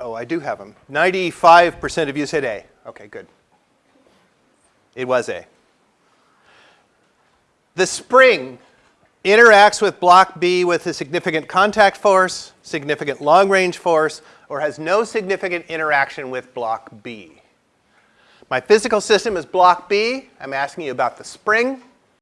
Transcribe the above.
oh, I do have them. 95% of you said A. Okay, good. It was A. The spring interacts with block B with a significant contact force, significant long-range force, or has no significant interaction with block B. My physical system is block B. I'm asking you about the spring.